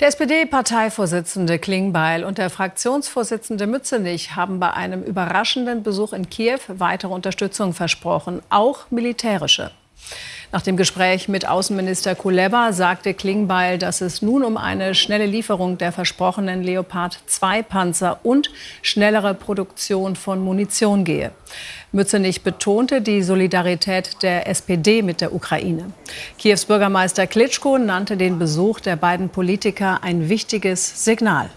Der SPD-Parteivorsitzende Klingbeil und der Fraktionsvorsitzende Mützenich haben bei einem überraschenden Besuch in Kiew weitere Unterstützung versprochen, auch militärische. Nach dem Gespräch mit Außenminister Kuleba sagte Klingbeil, dass es nun um eine schnelle Lieferung der versprochenen Leopard 2 Panzer und schnellere Produktion von Munition gehe. Mützenich betonte die Solidarität der SPD mit der Ukraine. Kiews Bürgermeister Klitschko nannte den Besuch der beiden Politiker ein wichtiges Signal.